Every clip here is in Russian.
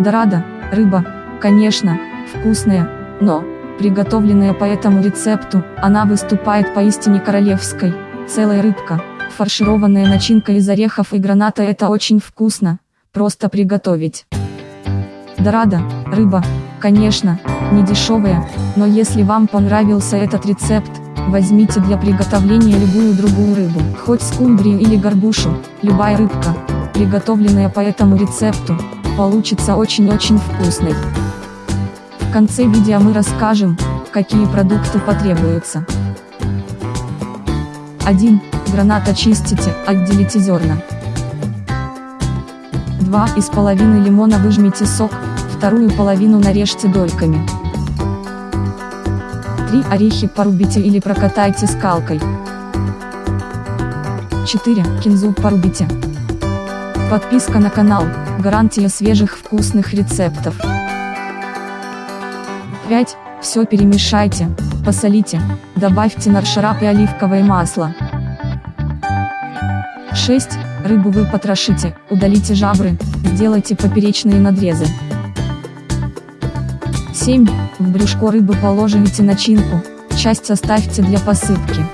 Дорада, рыба, конечно, вкусная, но, приготовленная по этому рецепту, она выступает поистине королевской, целая рыбка, фаршированная начинка из орехов и граната это очень вкусно, просто приготовить. Дорада, рыба, конечно, не дешевая, но если вам понравился этот рецепт, возьмите для приготовления любую другую рыбу, хоть скумбрию или горбушу, любая рыбка, приготовленная по этому рецепту, получится очень-очень вкусной. В конце видео мы расскажем, какие продукты потребуются. 1. Гранат очистите, отделите зерна. 2 из половины лимона выжмите сок, вторую половину нарежьте дольками. 3 орехи порубите или прокатайте скалкой. 4 кинзу порубите. Подписка на канал, гарантия свежих вкусных рецептов. 5. Все перемешайте, посолите, добавьте наршарап и оливковое масло. 6. Рыбу вы потрошите, удалите жабры, сделайте поперечные надрезы. 7. В брюшко рыбы положите начинку, часть оставьте для посыпки.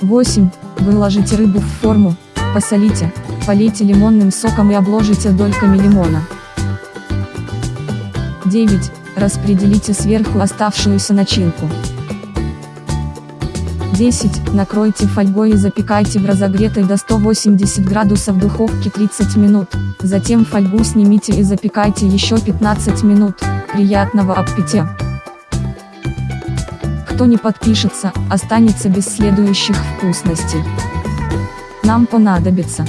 8. Выложите рыбу в форму, посолите, полейте лимонным соком и обложите дольками лимона. 9. Распределите сверху оставшуюся начинку. 10. Накройте фольгой и запекайте в разогретой до 180 градусов духовке 30 минут, затем фольгу снимите и запекайте еще 15 минут. Приятного аппетита! Кто не подпишется, останется без следующих вкусностей. Нам понадобится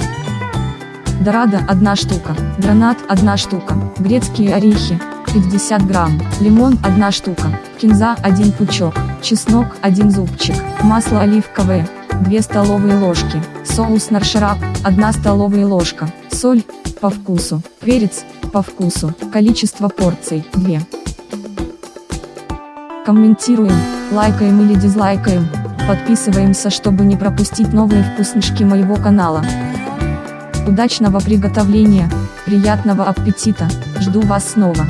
Дорадо 1 штука, гранат 1 штука, грецкие орехи 50 грамм, лимон 1 штука, кинза 1 пучок, чеснок 1 зубчик, масло оливковое 2 столовые ложки, соус наршарап 1 столовая ложка, соль по вкусу, перец по вкусу, количество порций 2. Комментируем, лайкаем или дизлайкаем, подписываемся чтобы не пропустить новые вкуснышки моего канала. Удачного приготовления, приятного аппетита, жду вас снова.